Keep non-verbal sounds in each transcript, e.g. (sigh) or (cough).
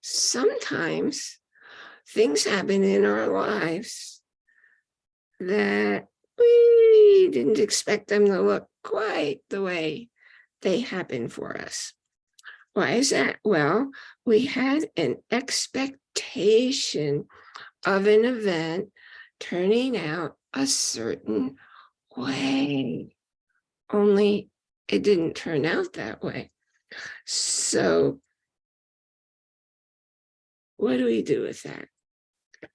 sometimes things happen in our lives that we didn't expect them to look quite the way they happen for us. Why is that? Well, we had an expectation of an event turning out a certain way, only it didn't turn out that way. So what do we do with that?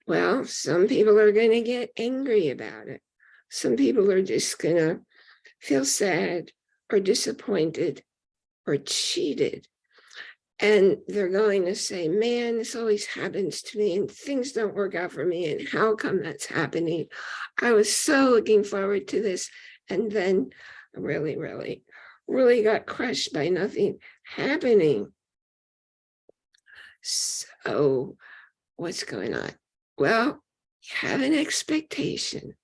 Well, some people are going to get angry about it. Some people are just going to feel sad or disappointed or cheated. And they're going to say, man, this always happens to me and things don't work out for me. And how come that's happening? I was so looking forward to this. And then really, really, really got crushed by nothing happening. So what's going on? Well, you have an expectation.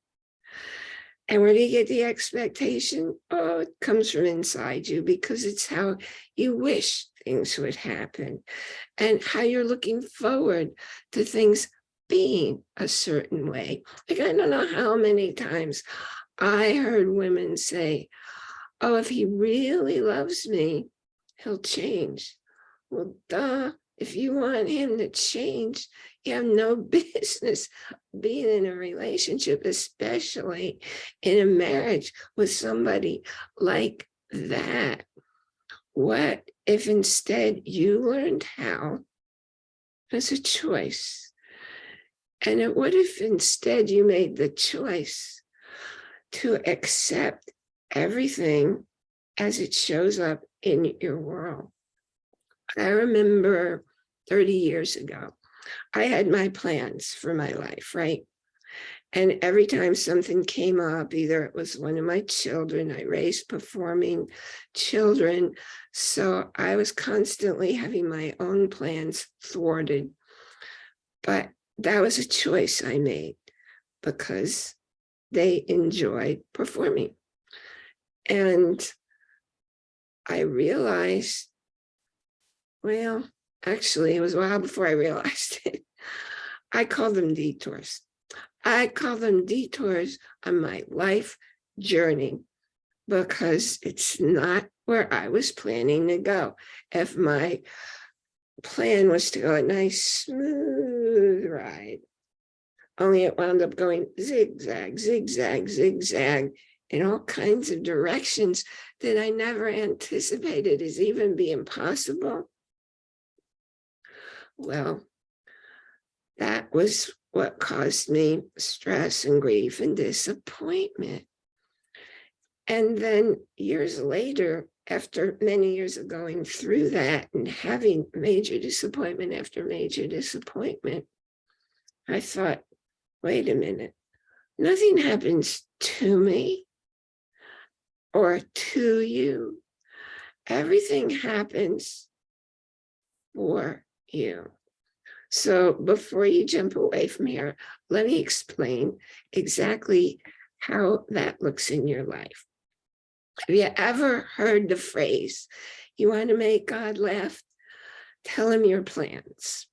And where do you get the expectation? Oh, it comes from inside you because it's how you wish things would happen and how you're looking forward to things being a certain way. Like, I don't know how many times I heard women say, oh, if he really loves me, he'll change. Well, duh, if you want him to change, you have no (laughs) business being in a relationship, especially in a marriage with somebody like that. What if instead you learned how as a choice? And what if instead you made the choice to accept everything as it shows up in your world? I remember 30 years ago, I had my plans for my life, right? And every time something came up, either it was one of my children, I raised performing children. So I was constantly having my own plans thwarted. But that was a choice I made because they enjoyed performing. And I realized, well, actually, it was a while before I realized (laughs) it. I call them detours. I call them detours on my life journey because it's not where I was planning to go. If my plan was to go a nice smooth ride, only it wound up going zigzag, zigzag, zigzag in all kinds of directions that I never anticipated as even being possible. Well, that was what caused me stress and grief and disappointment. And then years later, after many years of going through that and having major disappointment after major disappointment, I thought, wait a minute, nothing happens to me or to you. Everything happens for you. So before you jump away from here, let me explain exactly how that looks in your life. Have you ever heard the phrase, you want to make God laugh? Tell him your plans.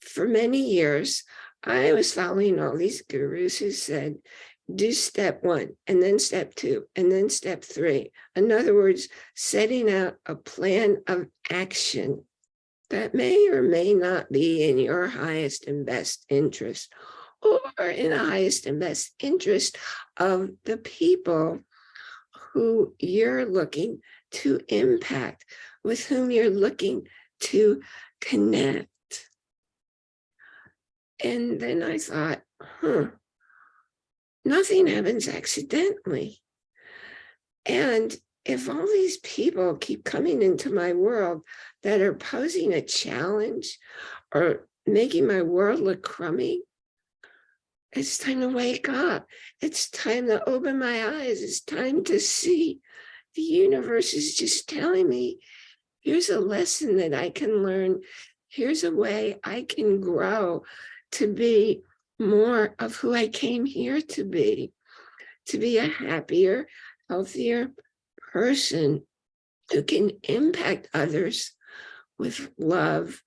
For many years, I was following all these gurus who said, do step one, and then step two, and then step three. In other words, setting out a plan of action that may or may not be in your highest and best interest or in the highest and best interest of the people who you're looking to impact, with whom you're looking to connect. And then I thought, huh, nothing happens accidentally. And if all these people keep coming into my world that are posing a challenge or making my world look crummy, it's time to wake up. It's time to open my eyes. It's time to see the universe is just telling me, here's a lesson that I can learn. Here's a way I can grow to be more of who I came here to be, to be a happier, healthier, person who can impact others with love,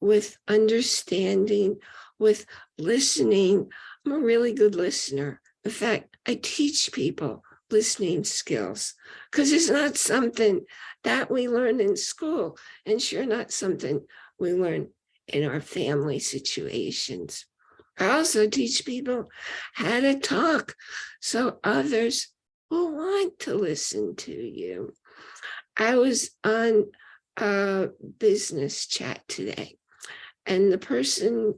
with understanding, with listening. I'm a really good listener. In fact, I teach people listening skills because it's not something that we learn in school and sure not something we learn in our family situations. I also teach people how to talk so others will want to listen to you. I was on a business chat today and the person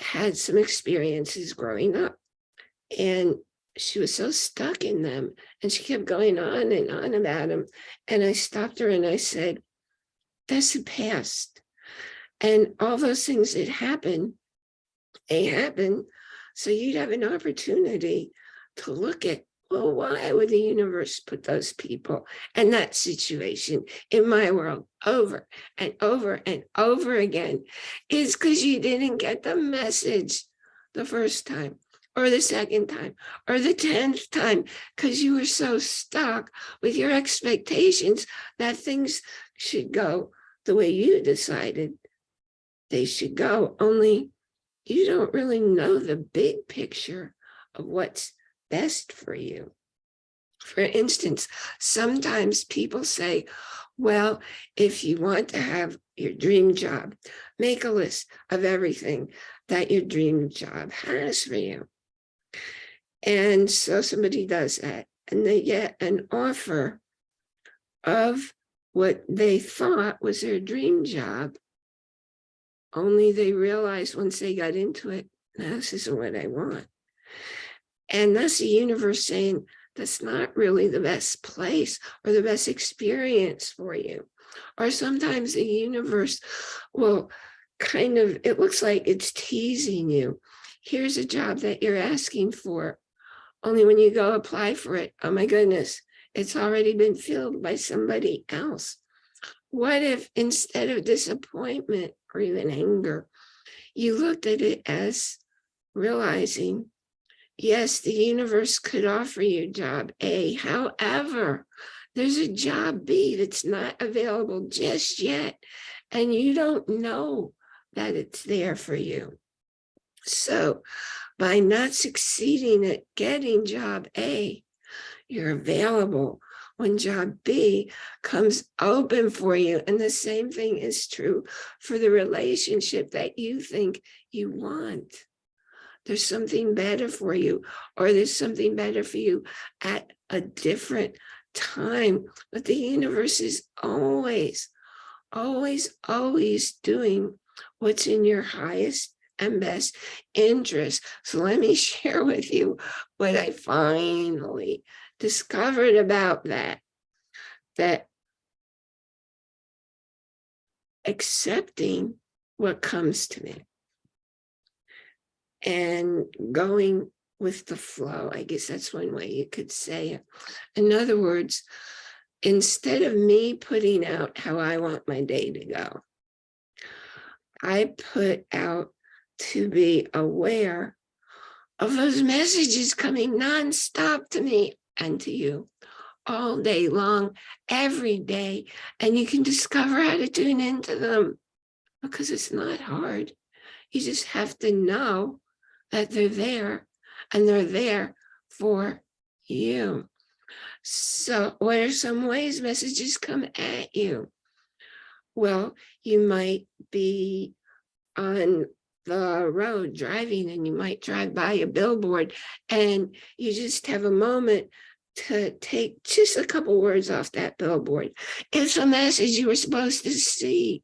had some experiences growing up and she was so stuck in them and she kept going on and on about them. And I stopped her and I said, that's the past. And all those things that happen, they happen. So you'd have an opportunity to look at, well, why would the universe put those people and that situation in my world over and over and over again? Is because you didn't get the message the first time or the second time or the 10th time because you were so stuck with your expectations that things should go the way you decided they should go only you don't really know the big picture of what's best for you for instance sometimes people say well if you want to have your dream job make a list of everything that your dream job has for you and so somebody does that and they get an offer of what they thought was their dream job. Only they realized once they got into it, this isn't what I want. And that's the universe saying, that's not really the best place or the best experience for you. Or sometimes the universe will kind of, it looks like it's teasing you. Here's a job that you're asking for. Only when you go apply for it, oh my goodness, it's already been filled by somebody else. What if instead of disappointment or even anger, you looked at it as realizing, yes, the universe could offer you job A. However, there's a job B that's not available just yet, and you don't know that it's there for you. So by not succeeding at getting job A, you're available when job B comes open for you. And the same thing is true for the relationship that you think you want. There's something better for you, or there's something better for you at a different time. But the universe is always, always, always doing what's in your highest and best interest. So let me (laughs) share with you what I finally discovered about that, that accepting what comes to me and going with the flow. I guess that's one way you could say it. In other words, instead of me putting out how I want my day to go, I put out to be aware of those messages coming nonstop to me and to you all day long, every day. And you can discover how to tune into them because it's not hard. You just have to know that they're there and they're there for you. So what are some ways messages come at you? Well, you might be on the road driving and you might drive by a billboard and you just have a moment to take just a couple words off that billboard. It's a message you were supposed to see.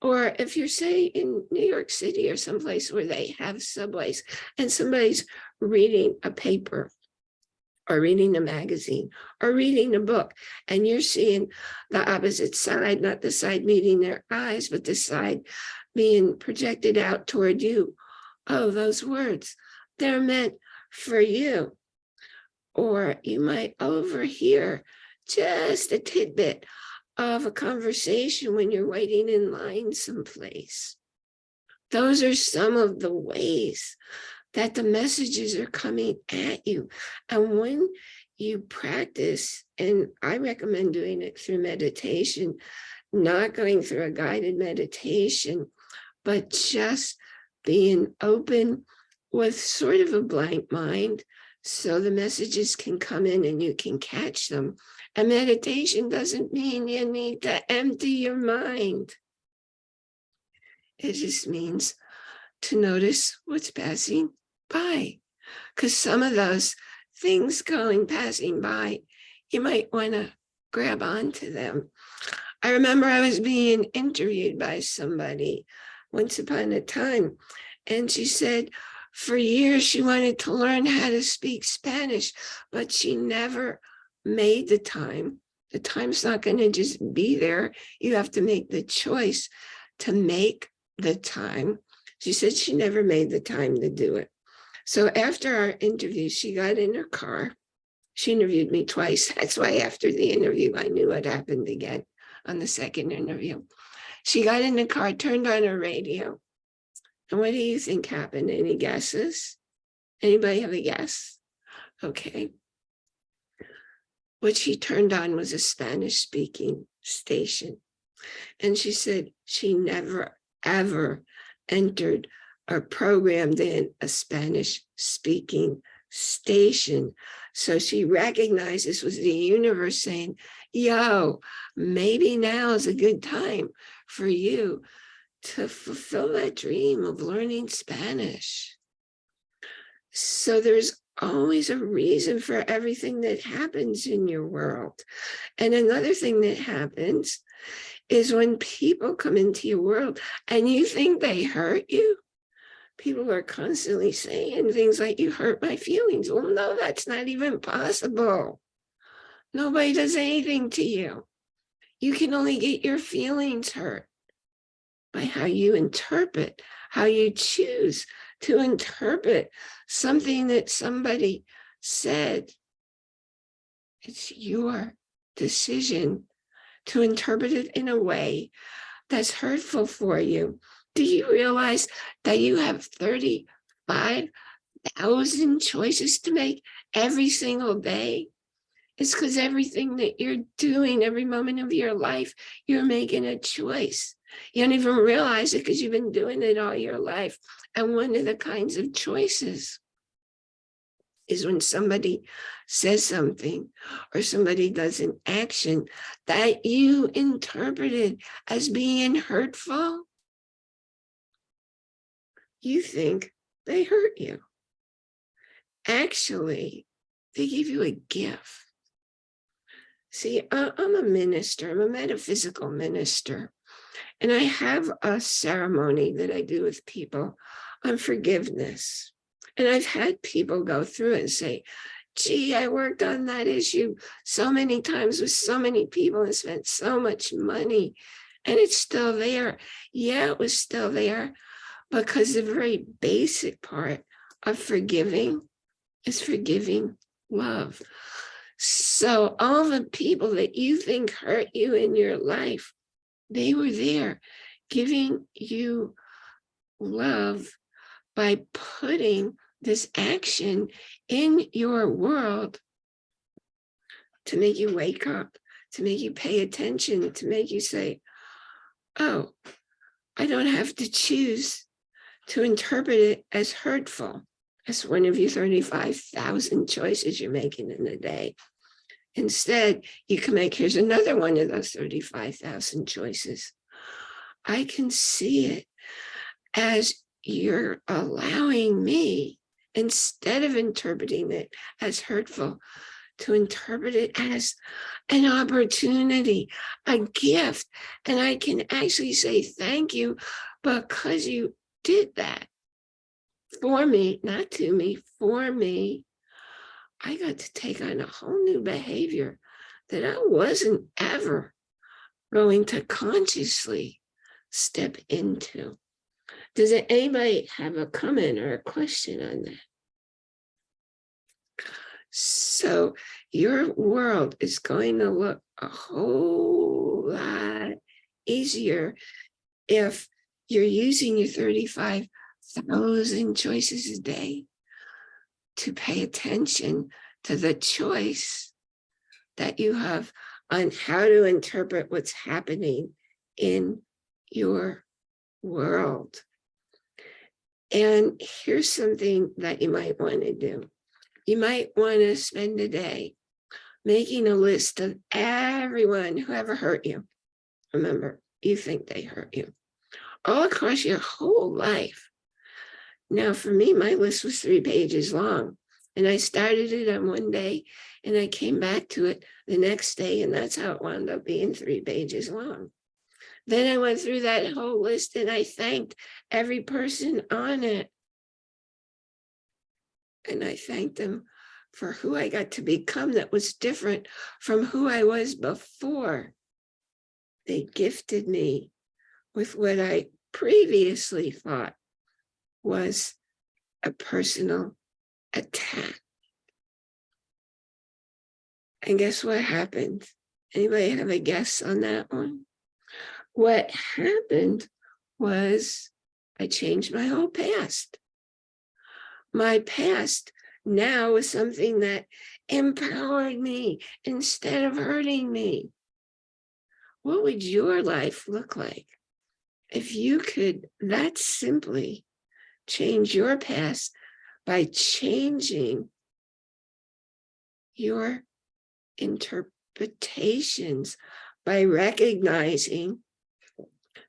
Or if you're say in New York City or someplace where they have subways and somebody's reading a paper or reading a magazine or reading a book and you're seeing the opposite side, not the side meeting their eyes, but the side being projected out toward you. Oh, those words, they're meant for you. Or you might overhear just a tidbit of a conversation when you're waiting in line someplace. Those are some of the ways that the messages are coming at you. And when you practice, and I recommend doing it through meditation, not going through a guided meditation, but just being open with sort of a blank mind so the messages can come in and you can catch them. And meditation doesn't mean you need to empty your mind. It just means to notice what's passing by. Because some of those things going passing by, you might want to grab onto them. I remember I was being interviewed by somebody once upon a time, and she said for years she wanted to learn how to speak Spanish, but she never made the time. The time's not going to just be there. You have to make the choice to make the time. She said she never made the time to do it. So after our interview, she got in her car. She interviewed me twice. (laughs) That's why after the interview, I knew what happened again on the second interview. She got in the car, turned on her radio. And what do you think happened? Any guesses? Anybody have a guess? Okay. What she turned on was a Spanish speaking station. And she said she never, ever entered or programmed in a Spanish speaking station. So she recognized this was the universe saying, yo, maybe now is a good time for you to fulfill that dream of learning Spanish. So there's always a reason for everything that happens in your world. And another thing that happens is when people come into your world and you think they hurt you, people are constantly saying things like, you hurt my feelings. Well, no, that's not even possible. Nobody does anything to you. You can only get your feelings hurt by how you interpret, how you choose to interpret something that somebody said. It's your decision to interpret it in a way that's hurtful for you. Do you realize that you have 35,000 choices to make every single day? It's because everything that you're doing, every moment of your life, you're making a choice. You don't even realize it because you've been doing it all your life. And one of the kinds of choices is when somebody says something or somebody does an action that you interpreted as being hurtful, you think they hurt you. Actually, they give you a gift. See, I'm a minister, I'm a metaphysical minister, and I have a ceremony that I do with people on forgiveness. And I've had people go through and say, gee, I worked on that issue so many times with so many people and spent so much money and it's still there. Yeah, it was still there because the very basic part of forgiving is forgiving love. So all the people that you think hurt you in your life, they were there giving you love by putting this action in your world to make you wake up, to make you pay attention, to make you say, oh, I don't have to choose to interpret it as hurtful. as one of your 35,000 choices you're making in a day. Instead, you can make, here's another one of those 35,000 choices. I can see it as you're allowing me instead of interpreting it as hurtful, to interpret it as an opportunity, a gift. And I can actually say thank you because you did that for me, not to me, for me. I got to take on a whole new behavior that I wasn't ever going to consciously step into. Does anybody have a comment or a question on that? So your world is going to look a whole lot easier if you're using your 35,000 choices a day to pay attention to the choice that you have on how to interpret what's happening in your world. And here's something that you might want to do. You might want to spend a day making a list of everyone who ever hurt you. Remember, you think they hurt you all across your whole life. Now, for me, my list was three pages long. And I started it on one day and I came back to it the next day. And that's how it wound up being three pages long. Then I went through that whole list and I thanked every person on it. And I thanked them for who I got to become that was different from who I was before. They gifted me with what I previously thought was a personal attack. And guess what happened? Anybody have a guess on that one? What happened was I changed my whole past. My past now is something that empowered me instead of hurting me. What would your life look like if you could that simply change your past by changing your interpretations by recognizing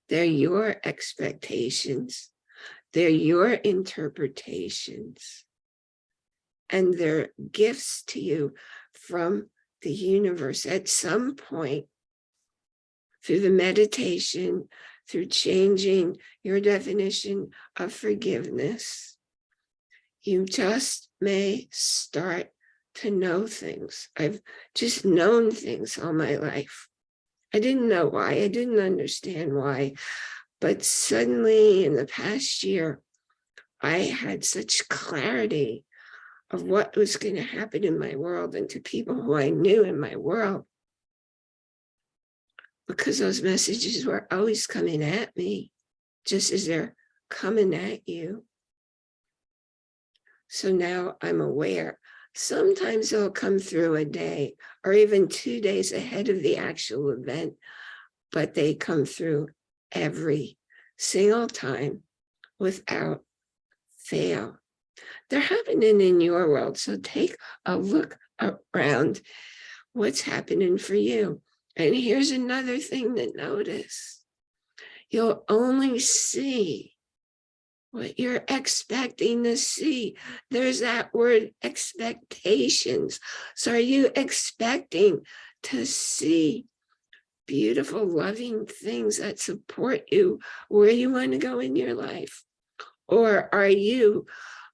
they're your expectations, they're your interpretations, and they're gifts to you from the universe. At some point through the meditation, through changing your definition of forgiveness, you just may start to know things. I've just known things all my life. I didn't know why, I didn't understand why, but suddenly in the past year, I had such clarity of what was going to happen in my world and to people who I knew in my world. Because those messages were always coming at me, just as they're coming at you. So now I'm aware. Sometimes they'll come through a day or even two days ahead of the actual event, but they come through every single time without fail. They're happening in your world. So take a look around what's happening for you. And here's another thing to notice. You'll only see what you're expecting to see. There's that word expectations. So are you expecting to see beautiful, loving things that support you where you want to go in your life? Or are you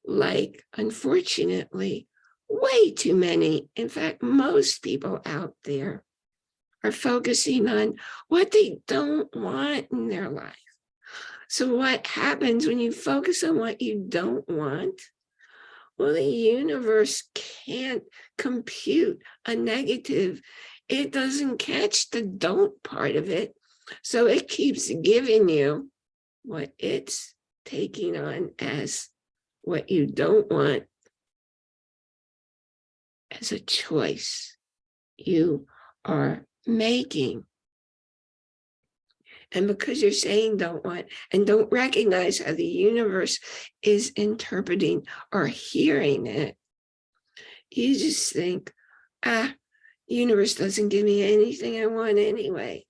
like, unfortunately, way too many, in fact, most people out there are focusing on what they don't want in their life. So what happens when you focus on what you don't want? Well, the universe can't compute a negative. It doesn't catch the don't part of it. So it keeps giving you what it's taking on as what you don't want as a choice you are making. And because you're saying don't want and don't recognize how the universe is interpreting or hearing it, you just think, ah, universe doesn't give me anything I want anyway.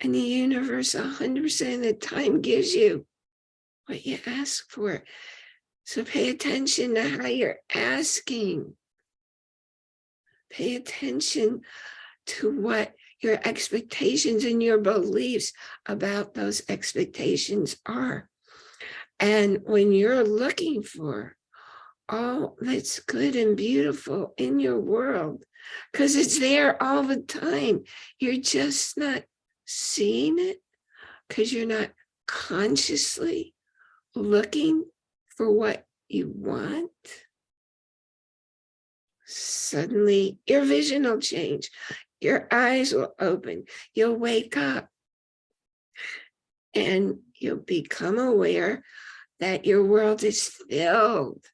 And the universe 100% of the time gives you what you ask for. So pay attention to how you're asking. Pay attention to what your expectations and your beliefs about those expectations are. And when you're looking for all that's good and beautiful in your world, because it's there all the time, you're just not seeing it because you're not consciously looking for what you want, suddenly your vision will change. Your eyes will open. You'll wake up and you'll become aware that your world is filled,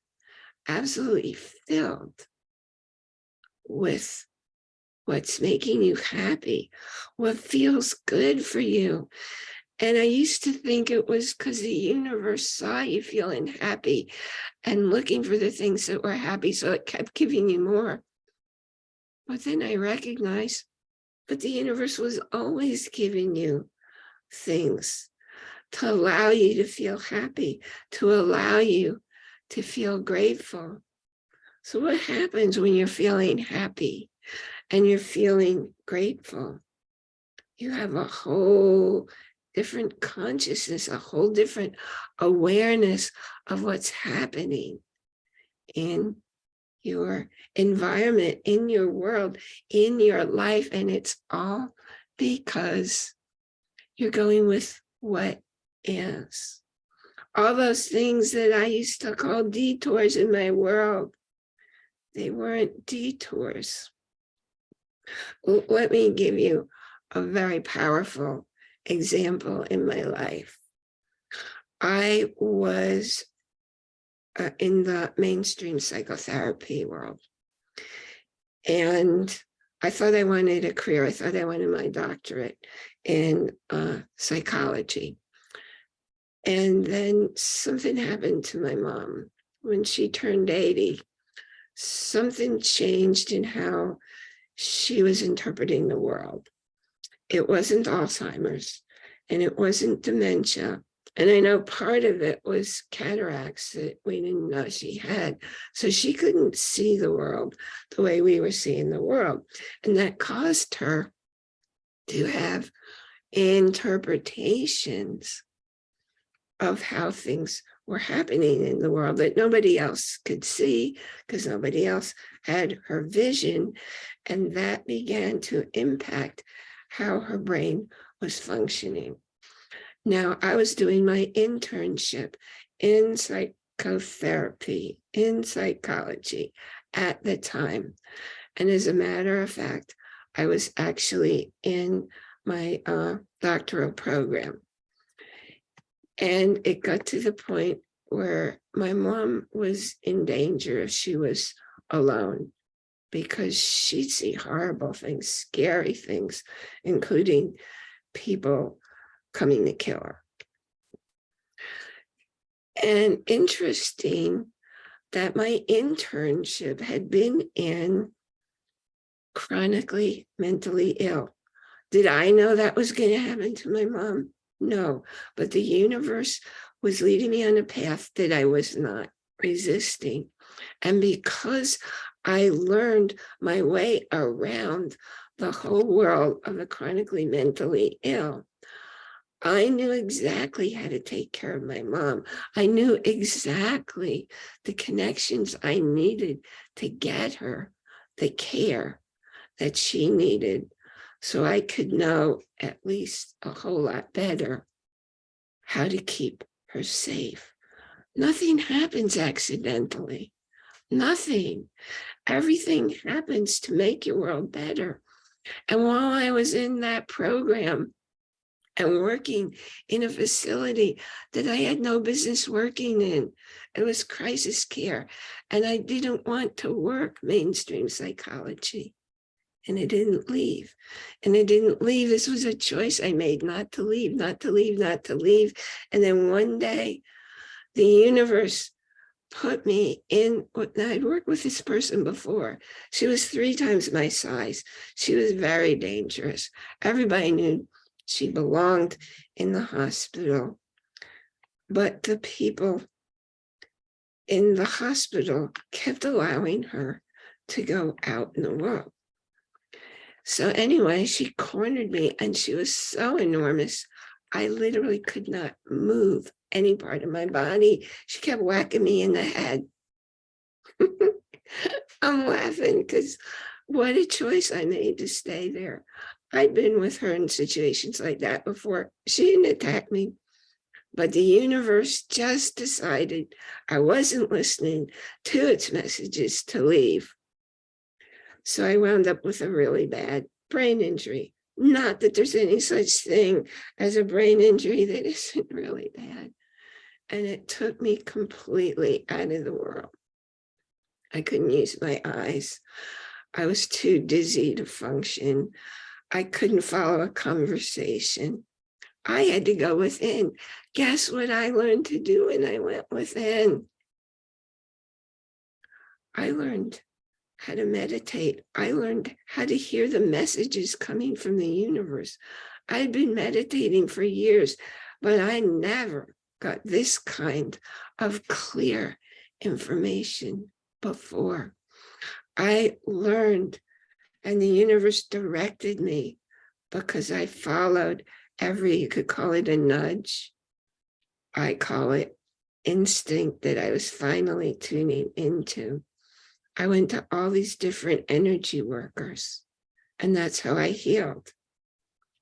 absolutely filled with what's making you happy, what feels good for you. And I used to think it was because the universe saw you feeling happy and looking for the things that were happy. So it kept giving you more. But then I recognized, but the universe was always giving you things to allow you to feel happy, to allow you to feel grateful. So what happens when you're feeling happy and you're feeling grateful? You have a whole different consciousness, a whole different awareness of what's happening in your environment, in your world, in your life. And it's all because you're going with what is. All those things that I used to call detours in my world, they weren't detours. Let me give you a very powerful example in my life. I was uh, in the mainstream psychotherapy world. And I thought I wanted a career. I thought I wanted my doctorate in uh, psychology. And then something happened to my mom when she turned 80. Something changed in how she was interpreting the world. It wasn't Alzheimer's and it wasn't dementia. And I know part of it was cataracts that we didn't know she had. So she couldn't see the world the way we were seeing the world. And that caused her to have interpretations of how things were happening in the world that nobody else could see because nobody else had her vision. And that began to impact how her brain was functioning. Now, I was doing my internship in psychotherapy, in psychology at the time. And as a matter of fact, I was actually in my uh, doctoral program. And it got to the point where my mom was in danger if she was alone because she'd see horrible things, scary things, including people coming to kill her. And interesting that my internship had been in chronically mentally ill. Did I know that was going to happen to my mom? No, but the universe was leading me on a path that I was not resisting. And because I learned my way around the whole world of the chronically mentally ill, I knew exactly how to take care of my mom. I knew exactly the connections I needed to get her the care that she needed so I could know at least a whole lot better how to keep her safe. Nothing happens accidentally, nothing. Everything happens to make your world better. And while I was in that program, and working in a facility that I had no business working in. It was crisis care. And I didn't want to work mainstream psychology. And I didn't leave. And I didn't leave. This was a choice I made not to leave, not to leave, not to leave. And then one day, the universe put me in what I'd worked with this person before. She was three times my size. She was very dangerous. Everybody knew she belonged in the hospital. But the people in the hospital kept allowing her to go out in the world. So anyway, she cornered me and she was so enormous. I literally could not move any part of my body. She kept whacking me in the head. (laughs) I'm laughing because what a choice I made to stay there. I'd been with her in situations like that before. She didn't attack me, but the universe just decided I wasn't listening to its messages to leave. So I wound up with a really bad brain injury. Not that there's any such thing as a brain injury that (laughs) isn't really bad. And it took me completely out of the world. I couldn't use my eyes. I was too dizzy to function. I couldn't follow a conversation. I had to go within. Guess what I learned to do when I went within? I learned how to meditate. I learned how to hear the messages coming from the universe. I'd been meditating for years, but I never got this kind of clear information before. I learned and the universe directed me because I followed every, you could call it a nudge. I call it instinct that I was finally tuning into. I went to all these different energy workers and that's how I healed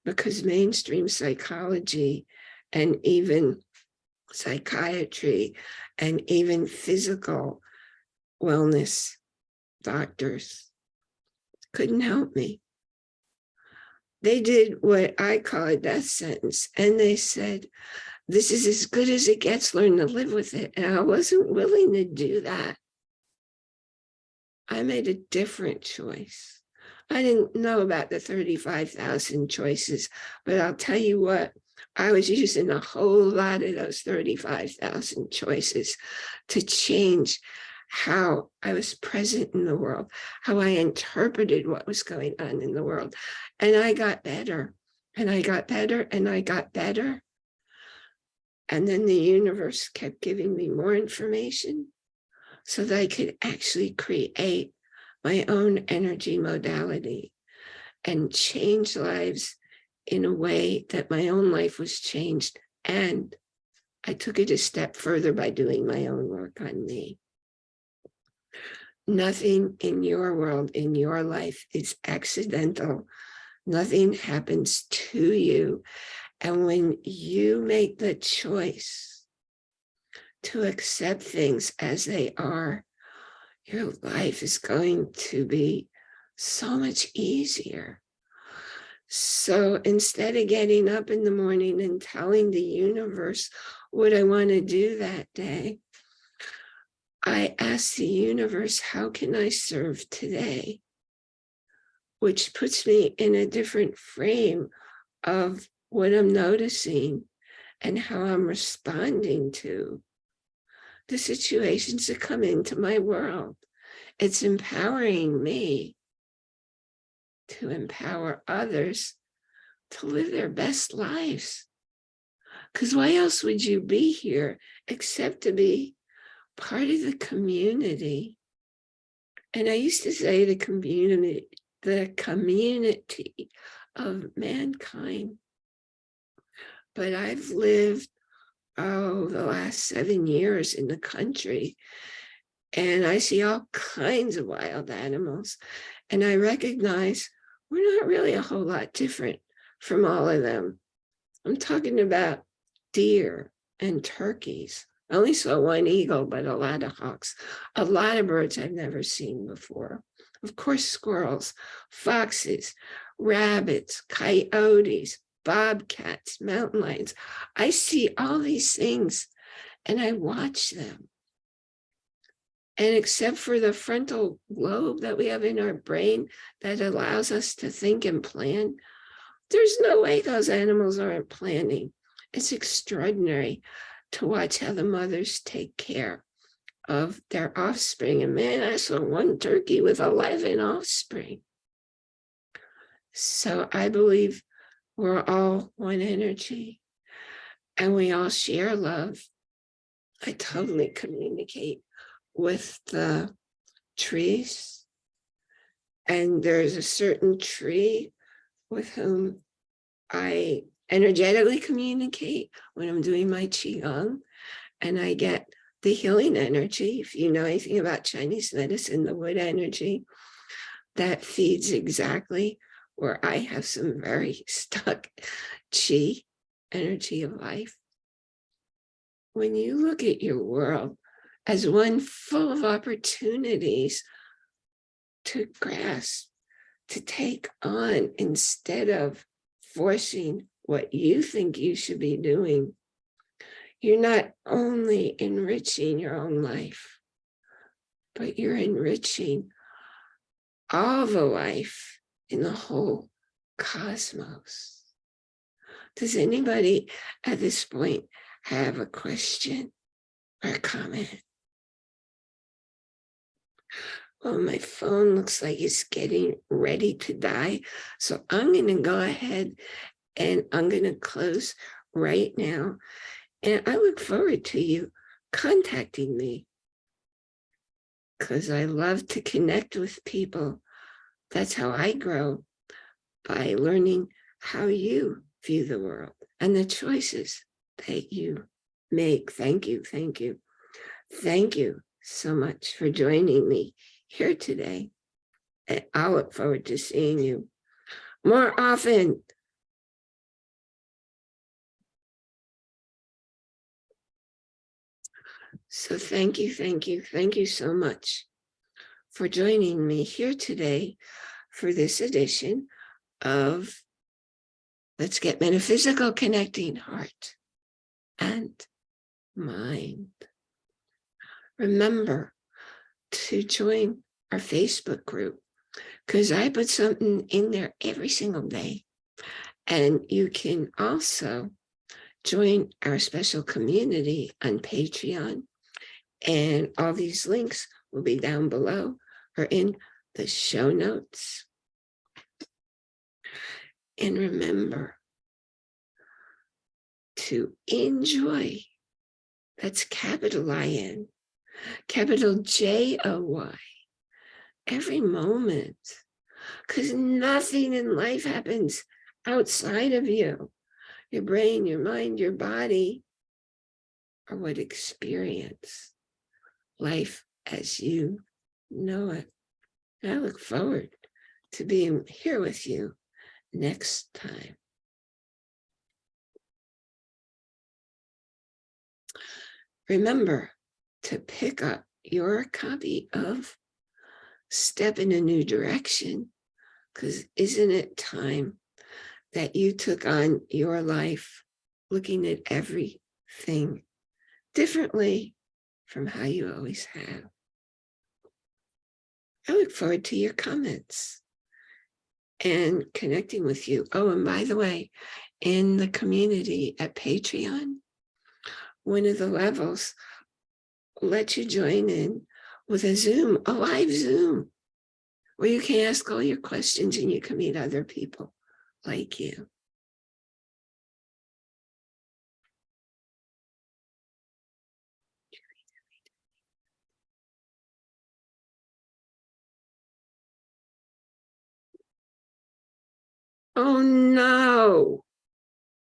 because mainstream psychology and even psychiatry and even physical wellness doctors couldn't help me. They did what I call a death sentence. And they said, this is as good as it gets, learn to live with it. And I wasn't willing to do that. I made a different choice. I didn't know about the 35,000 choices, but I'll tell you what, I was using a whole lot of those 35,000 choices to change how I was present in the world, how I interpreted what was going on in the world. And I got better and I got better and I got better. And then the universe kept giving me more information so that I could actually create my own energy modality and change lives in a way that my own life was changed. And I took it a step further by doing my own work on me. Nothing in your world, in your life is accidental. Nothing happens to you. And when you make the choice to accept things as they are, your life is going to be so much easier. So instead of getting up in the morning and telling the universe what I want to do that day, I ask the universe, how can I serve today? Which puts me in a different frame of what I'm noticing and how I'm responding to the situations that come into my world. It's empowering me to empower others to live their best lives. Because why else would you be here except to be part of the community. And I used to say the community, the community of mankind. But I've lived, oh, the last seven years in the country. And I see all kinds of wild animals. And I recognize we're not really a whole lot different from all of them. I'm talking about deer and turkeys I only saw one eagle, but a lot of hawks, a lot of birds I've never seen before. Of course, squirrels, foxes, rabbits, coyotes, bobcats, mountain lions. I see all these things and I watch them. And except for the frontal lobe that we have in our brain that allows us to think and plan, there's no way those animals aren't planning. It's extraordinary to watch how the mothers take care of their offspring. And man, I saw one turkey with 11 offspring. So I believe we're all one energy and we all share love. I totally communicate with the trees. And there's a certain tree with whom I energetically communicate when I'm doing my Qigong and I get the healing energy. If you know anything about Chinese medicine, the wood energy that feeds exactly where I have some very (laughs) stuck Qi energy of life. When you look at your world as one full of opportunities to grasp, to take on instead of forcing what you think you should be doing, you're not only enriching your own life, but you're enriching all the life in the whole cosmos. Does anybody at this point have a question or a comment? Well, my phone looks like it's getting ready to die. So I'm going to go ahead and I'm going to close right now. And I look forward to you contacting me because I love to connect with people. That's how I grow by learning how you view the world and the choices that you make. Thank you. Thank you. Thank you so much for joining me here today. And I look forward to seeing you more often. So thank you, thank you, thank you so much for joining me here today for this edition of Let's Get Metaphysical Connecting Heart and Mind. Remember to join our Facebook group because I put something in there every single day. And you can also join our special community on Patreon and all these links will be down below or in the show notes. And remember to enjoy, that's capital I-N, capital J-O-Y, every moment, because nothing in life happens outside of you. Your brain, your mind, your body are what experience life as you know it. I look forward to being here with you next time. Remember to pick up your copy of Step in a New Direction, because isn't it time that you took on your life looking at everything differently from how you always have. I look forward to your comments and connecting with you. Oh, and by the way, in the community at Patreon, one of the levels let you join in with a Zoom, a live Zoom, where you can ask all your questions and you can meet other people like you. Oh no.